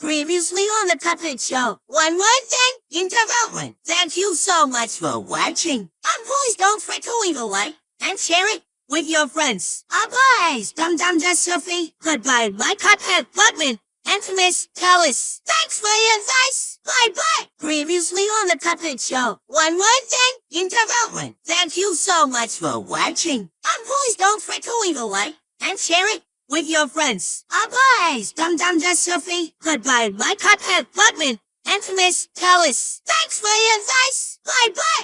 Previously on the Cuphead Show, one more thing in development. Thank you so much for watching. And please don't forget to leave a like and share it with your friends. Bye, Dum Dum Just Sophie. Goodbye, my Cuphead Butman. And Miss Tellis. Thanks for your advice. Bye bye. Previously on the Cuphead Show, one more thing in development. Thank you so much for watching. And please don't forget to leave a like and share it with your friends. Bye, Dum Dum Just Sophie. Goodbye, my Cuphead Butman. And Miss Tellis. Thanks for your advice. Bye bye.